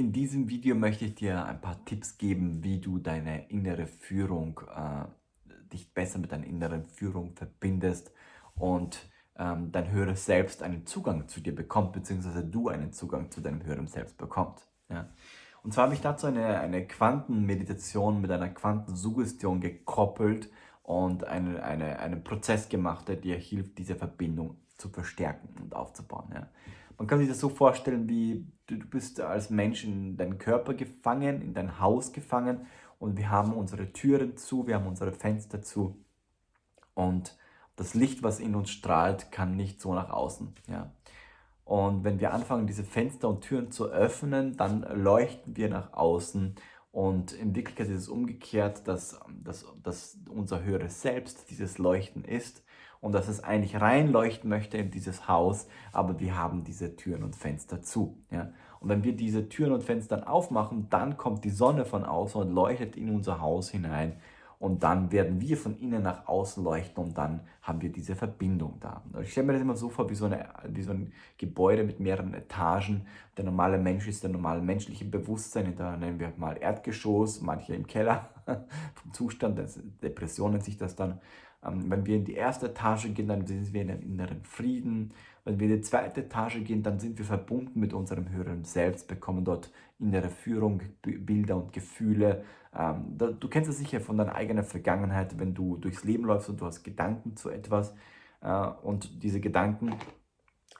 In diesem Video möchte ich dir ein paar Tipps geben, wie du deine innere Führung, äh, dich besser mit deiner inneren Führung verbindest und ähm, dein höheres Selbst einen Zugang zu dir bekommt, beziehungsweise du einen Zugang zu deinem höheren Selbst bekommst. Ja? Und zwar habe ich dazu eine, eine Quantenmeditation mit einer Quantensuggestion gekoppelt und eine, eine, einen Prozess gemacht, der dir hilft, diese Verbindung zu verstärken und aufzubauen. Ja? Man kann sich das so vorstellen, wie du, du bist als Mensch in deinen Körper gefangen, in dein Haus gefangen und wir haben unsere Türen zu, wir haben unsere Fenster zu und das Licht, was in uns strahlt, kann nicht so nach außen. Ja. Und wenn wir anfangen, diese Fenster und Türen zu öffnen, dann leuchten wir nach außen und in Wirklichkeit ist es umgekehrt, dass, dass, dass unser höheres Selbst dieses Leuchten ist und dass es eigentlich reinleuchten möchte in dieses Haus, aber wir haben diese Türen und Fenster zu. Ja? Und wenn wir diese Türen und Fenster aufmachen, dann kommt die Sonne von außen und leuchtet in unser Haus hinein und dann werden wir von innen nach außen leuchten und dann haben wir diese Verbindung da. Ich stelle mir das immer so vor wie so, eine, wie so ein Gebäude mit mehreren Etagen. Der normale Mensch ist der normale menschliche Bewusstsein, da nennen wir mal Erdgeschoss, manche im Keller vom Zustand, Depression nennt sich das dann. Ähm, wenn wir in die erste Etage gehen, dann sind wir in einem inneren Frieden. Wenn wir in die zweite Etage gehen, dann sind wir verbunden mit unserem höheren Selbst, bekommen dort innere Führung, Bilder und Gefühle. Ähm, du kennst es sicher von deiner eigenen Vergangenheit, wenn du durchs Leben läufst und du hast Gedanken zu etwas äh, und diese Gedanken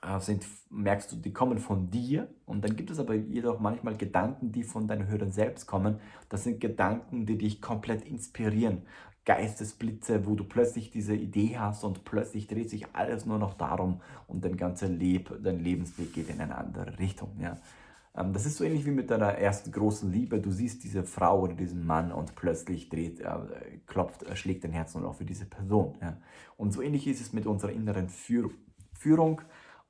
äh, sind, merkst du, die kommen von dir und dann gibt es aber jedoch manchmal Gedanken, die von deinem höheren Selbst kommen. Das sind Gedanken, die dich komplett inspirieren. Geistesblitze, wo du plötzlich diese Idee hast und plötzlich dreht sich alles nur noch darum und dein ganzer Leb, dein Lebensweg geht in eine andere Richtung. Ja. Ähm, das ist so ähnlich wie mit deiner ersten großen Liebe. Du siehst diese Frau oder diesen Mann und plötzlich dreht, äh, klopft, äh, schlägt dein Herz nur noch für diese Person. Ja. Und so ähnlich ist es mit unserer inneren Führ Führung.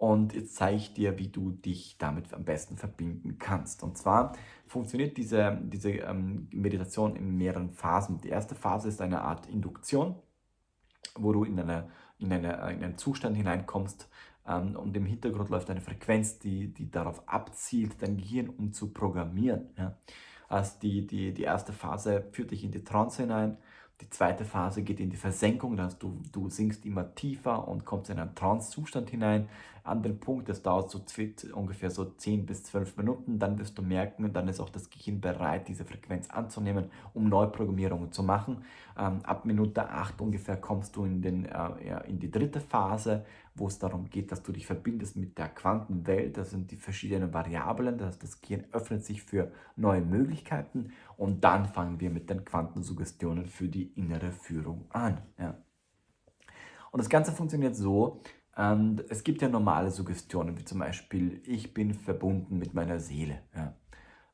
Und jetzt zeige ich dir, wie du dich damit am besten verbinden kannst. Und zwar funktioniert diese, diese ähm, Meditation in mehreren Phasen. Die erste Phase ist eine Art Induktion, wo du in, eine, in, eine, in einen Zustand hineinkommst ähm, und im Hintergrund läuft eine Frequenz, die, die darauf abzielt, dein Gehirn um zu programmieren. Ja. Also die, die, die erste Phase führt dich in die Trance hinein, die zweite Phase geht in die Versenkung, das heißt, du, du sinkst immer tiefer und kommst in einen Trance-Zustand hinein. An Punkt, das dauert so ungefähr so 10 bis 12 Minuten, dann wirst du merken, dann ist auch das Gehirn bereit, diese Frequenz anzunehmen, um Neuprogrammierungen zu machen. Ähm, ab Minute 8 ungefähr kommst du in, den, äh, in die dritte Phase, wo es darum geht, dass du dich verbindest mit der Quantenwelt. Das sind die verschiedenen Variablen, das, das Gehirn öffnet sich für neue Möglichkeiten und dann fangen wir mit den Quantensuggestionen für die innere Führung an. Ja. Und das Ganze funktioniert so, ähm, es gibt ja normale Suggestionen, wie zum Beispiel, ich bin verbunden mit meiner Seele. Ja.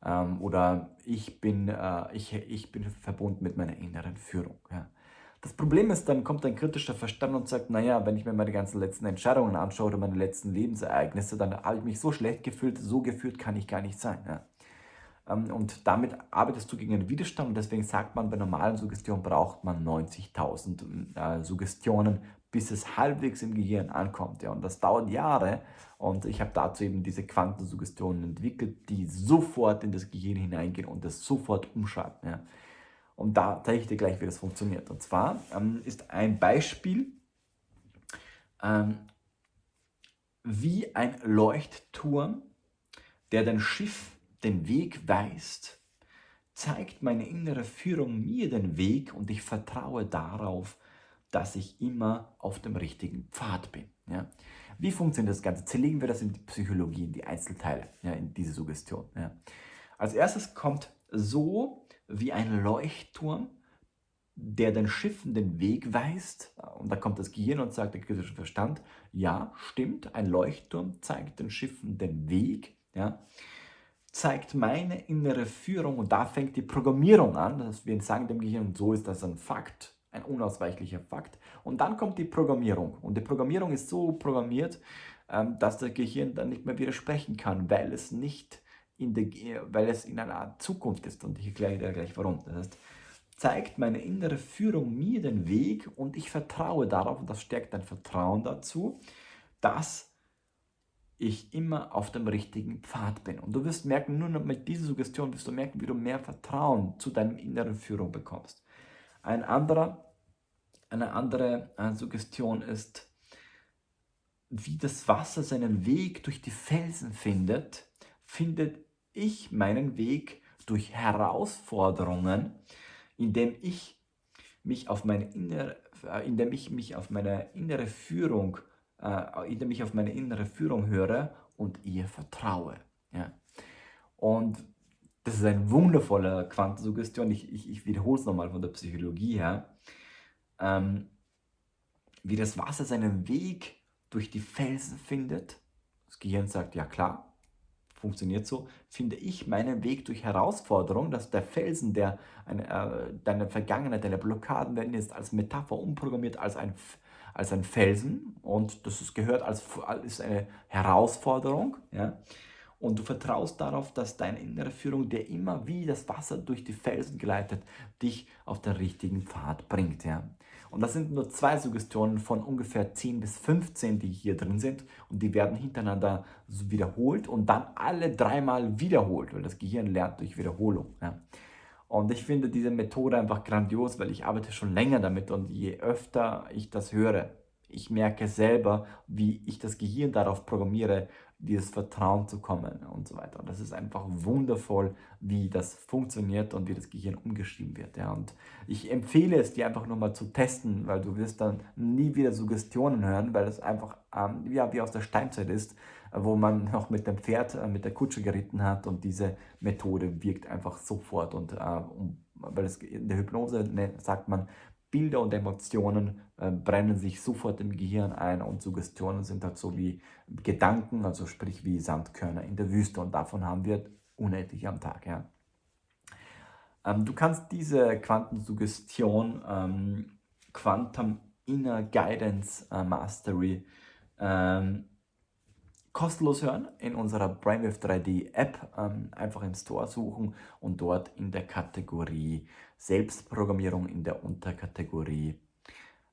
Ähm, oder ich bin, äh, ich, ich bin verbunden mit meiner inneren Führung. Ja. Das Problem ist, dann kommt ein kritischer Verstand und sagt, naja, wenn ich mir meine ganzen letzten Entscheidungen anschaue oder meine letzten Lebensereignisse, dann habe ich mich so schlecht gefühlt, so gefühlt kann ich gar nicht sein. Ja. Ähm, und damit arbeitest du gegen einen Widerstand und deswegen sagt man, bei normalen Suggestionen braucht man 90.000 äh, Suggestionen, bis es halbwegs im Gehirn ankommt. Ja. Und das dauert Jahre und ich habe dazu eben diese Quantensuggestionen entwickelt, die sofort in das Gehirn hineingehen und das sofort umschalten. Ja. Und da zeige ich dir gleich, wie das funktioniert. Und zwar ähm, ist ein Beispiel, ähm, wie ein Leuchtturm, der dein Schiff den Weg weist, zeigt meine innere Führung mir den Weg und ich vertraue darauf, dass ich immer auf dem richtigen Pfad bin. Ja? Wie funktioniert das Ganze? Zerlegen wir das in die Psychologie, in die Einzelteile, ja, in diese Suggestion. Ja? Als erstes kommt so wie ein Leuchtturm, der den Schiffen den Weg weist. Und da kommt das Gehirn und sagt, der kritische Verstand, ja, stimmt, ein Leuchtturm zeigt den Schiffen den Weg, ja, zeigt meine innere Führung und da fängt die Programmierung an. Das wir sagen dem Gehirn, so ist das ein Fakt, ein unausweichlicher Fakt. Und dann kommt die Programmierung. Und die Programmierung ist so programmiert, ähm, dass das Gehirn dann nicht mehr widersprechen kann, weil es nicht der, weil es in einer Art Zukunft ist und ich erkläre dir gleich warum. Das heißt, zeigt meine innere Führung mir den Weg und ich vertraue darauf und das stärkt dein Vertrauen dazu, dass ich immer auf dem richtigen Pfad bin. Und du wirst merken, nur mit dieser Suggestion wirst du merken, wie du mehr Vertrauen zu deinem inneren Führung bekommst. Ein anderer, eine andere äh, Suggestion ist, wie das Wasser seinen Weg durch die Felsen findet, findet ich meinen Weg durch Herausforderungen, indem ich mich auf meine innere, äh, indem ich mich auf meine innere Führung äh, indem ich auf meine innere Führung höre und ihr vertraue. Ja. Und das ist eine wundervolle Quantensuggestion. Ich, ich, ich wiederhole es nochmal von der Psychologie her. Ähm, wie das Wasser seinen Weg durch die Felsen findet. Das Gehirn sagt, ja klar, funktioniert so. Finde ich meinen Weg durch Herausforderung, dass der Felsen, der eine, äh, deine Vergangenheit, deine Blockaden werden jetzt als Metapher umprogrammiert, als ein als ein Felsen und das ist, gehört als ist eine Herausforderung. Ja? Und du vertraust darauf, dass deine innere Führung dir immer wie das Wasser durch die Felsen geleitet, dich auf den richtigen Pfad bringt. Ja? Und das sind nur zwei Suggestionen von ungefähr 10 bis 15, die hier drin sind. Und die werden hintereinander wiederholt und dann alle dreimal wiederholt, weil das Gehirn lernt durch Wiederholung. Ja? Und ich finde diese Methode einfach grandios, weil ich arbeite schon länger damit und je öfter ich das höre, ich merke selber, wie ich das Gehirn darauf programmiere, dieses Vertrauen zu kommen und so weiter. Und das ist einfach wundervoll, wie das funktioniert und wie das Gehirn umgeschrieben wird. Ja. Und ich empfehle es dir einfach nur mal zu testen, weil du wirst dann nie wieder Suggestionen hören, weil es einfach ähm, ja, wie aus der Steinzeit ist, wo man noch mit dem Pferd, äh, mit der Kutsche geritten hat und diese Methode wirkt einfach sofort. Und äh, um, weil es in der Hypnose ne, sagt man, Bilder und Emotionen äh, brennen sich sofort im Gehirn ein und Suggestionen sind halt so wie Gedanken, also sprich wie Sandkörner in der Wüste und davon haben wir unendlich am Tag. Ja. Ähm, du kannst diese Quantensuggestion, ähm, Quantum Inner Guidance äh, Mastery, ähm, kostenlos hören in unserer Brainwave 3D App. Ähm, einfach im Store suchen und dort in der Kategorie Selbstprogrammierung in der Unterkategorie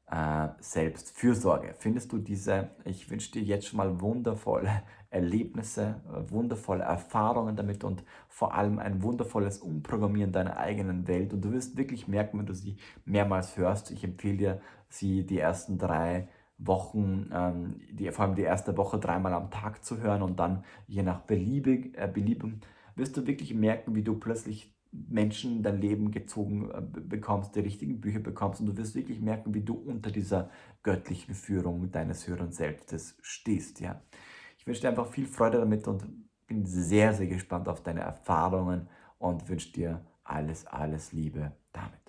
äh, Selbstfürsorge findest du diese. Ich wünsche dir jetzt schon mal wundervolle Erlebnisse, wundervolle Erfahrungen damit und vor allem ein wundervolles Umprogrammieren deiner eigenen Welt. Und du wirst wirklich merken, wenn du sie mehrmals hörst. Ich empfehle dir, sie die ersten drei Wochen, ähm, die, vor allem die erste Woche dreimal am Tag zu hören und dann je nach Beliebig, äh, Belieben wirst du wirklich merken, wie du plötzlich Menschen in dein Leben gezogen äh, bekommst, die richtigen Bücher bekommst und du wirst wirklich merken, wie du unter dieser göttlichen Führung deines höheren Selbstes stehst. Ja. Ich wünsche dir einfach viel Freude damit und bin sehr, sehr gespannt auf deine Erfahrungen und wünsche dir alles, alles Liebe damit.